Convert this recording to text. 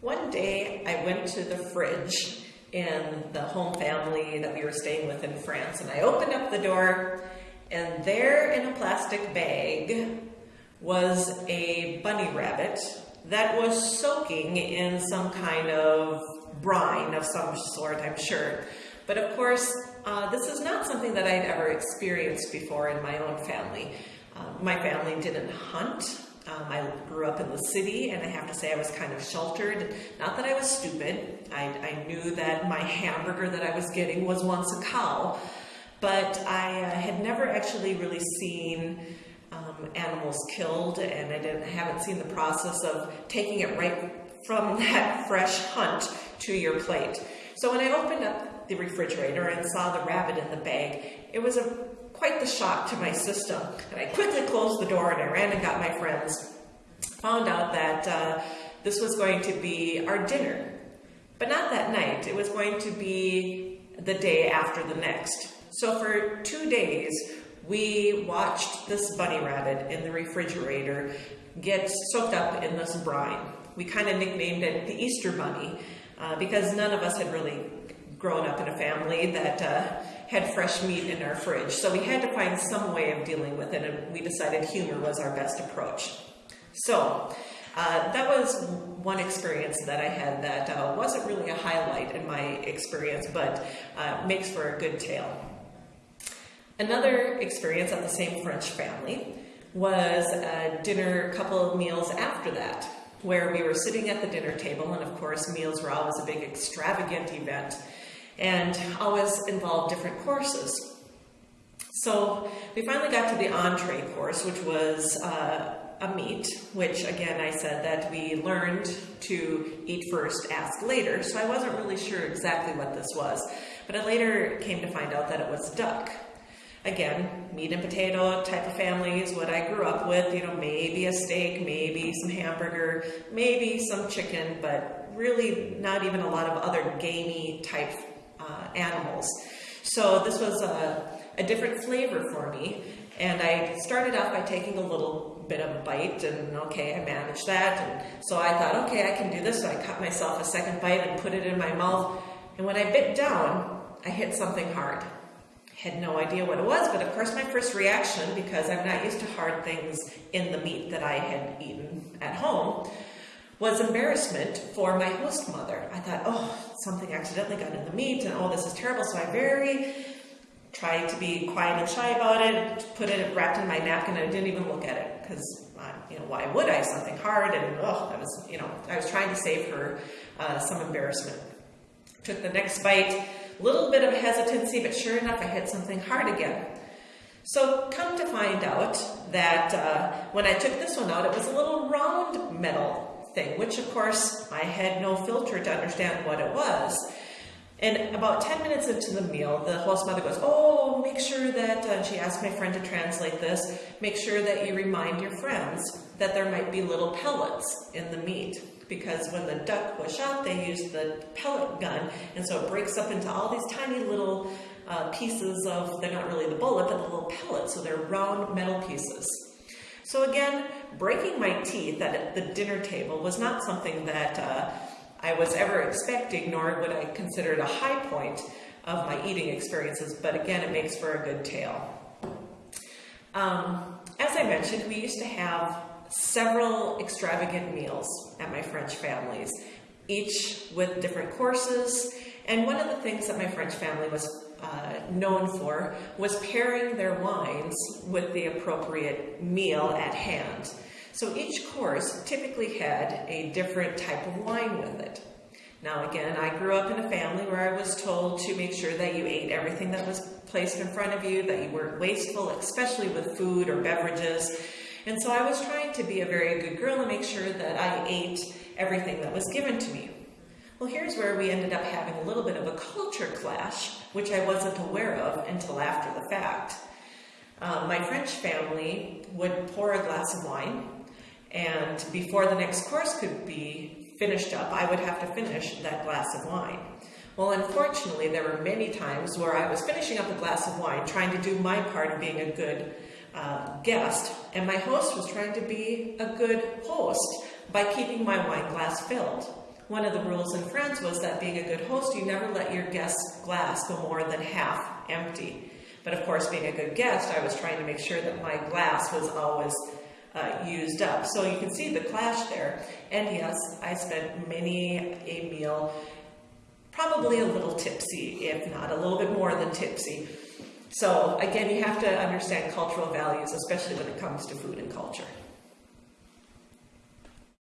One day I went to the fridge in the home family that we were staying with in France, and I opened up the door, and there in a plastic bag was a bunny rabbit that was soaking in some kind of brine of some sort, I'm sure. But of course, uh, this is not something that I'd ever experienced before in my own family. Uh, my family didn't hunt. Um, I grew up in the city, and I have to say I was kind of sheltered. Not that I was stupid. I, I knew that my hamburger that I was getting was once a cow, but I uh, had never actually really seen um, animals killed, and I didn't haven't seen the process of taking it right from that fresh hunt to your plate. So when I opened up the refrigerator and saw the rabbit in the bag, it was a quite the shock to my system. And I quickly closed the door and I ran and got my friends. Found out that uh, this was going to be our dinner, but not that night. It was going to be the day after the next. So for two days, we watched this bunny rabbit in the refrigerator get soaked up in this brine. We kind of nicknamed it the Easter Bunny uh, because none of us had really grown up in a family that uh, had fresh meat in our fridge. So we had to find some way of dealing with it, and we decided humor was our best approach. So uh, that was one experience that I had that uh, wasn't really a highlight in my experience, but uh, makes for a good tale. Another experience at the same French family was a dinner, a couple of meals after that, where we were sitting at the dinner table, and of course, meals were always a big extravagant event, and always involved different courses. So we finally got to the entree course, which was uh, a meat, which again I said that we learned to eat first, ask later. So I wasn't really sure exactly what this was, but I later came to find out that it was duck. Again, meat and potato type of family is what I grew up with. You know, maybe a steak, maybe some hamburger, maybe some chicken, but really not even a lot of other gamey type uh, animals. So this was a, a different flavor for me. And I started off by taking a little bit of a bite, and okay, I managed that. And so I thought, okay, I can do this. So I cut myself a second bite and put it in my mouth. And when I bit down, I hit something hard had no idea what it was, but of course my first reaction, because I'm not used to hard things in the meat that I had eaten at home, was embarrassment for my host mother. I thought, oh, something accidentally got in the meat, and oh, this is terrible. So I very tried to be quiet and shy about it, put it wrapped in my napkin, and I didn't even look at it because, uh, you know, why would I? Something hard, and oh, I was, you know, I was trying to save her uh, some embarrassment. Took the next bite a little bit of hesitancy, but sure enough, I hit something hard again. So come to find out that uh, when I took this one out, it was a little round metal thing, which of course I had no filter to understand what it was. And about 10 minutes into the meal, the host mother goes, Oh, make sure that, uh, she asked my friend to translate this, make sure that you remind your friends that there might be little pellets in the meat because when the duck was shot, they used the pellet gun, and so it breaks up into all these tiny little uh, pieces of, they're not really the bullet, but the little pellets, so they're round metal pieces. So again, breaking my teeth at the dinner table was not something that uh, was ever expecting, nor would I consider it a high point of my eating experiences, but again, it makes for a good tale. Um, as I mentioned, we used to have several extravagant meals at my French families, each with different courses. And one of the things that my French family was uh, known for was pairing their wines with the appropriate meal at hand. So each course typically had a different type of wine with it. Now, again, I grew up in a family where I was told to make sure that you ate everything that was placed in front of you, that you weren't wasteful, especially with food or beverages, and so I was trying to be a very good girl and make sure that I ate everything that was given to me. Well, here's where we ended up having a little bit of a culture clash, which I wasn't aware of until after the fact. Um, my French family would pour a glass of wine, and before the next course could be finished up, I would have to finish that glass of wine. Well, unfortunately, there were many times where I was finishing up a glass of wine, trying to do my part of being a good uh, guest, and my host was trying to be a good host by keeping my wine glass filled. one of the rules in France was that being a good host, you never let your guest's glass go more than half empty. But of course, being a good guest, I was trying to make sure that my glass was always uh, used up. So you can see the clash there. And yes, I spent many a meal probably a little tipsy, if not a little bit more than tipsy. So again, you have to understand cultural values, especially when it comes to food and culture.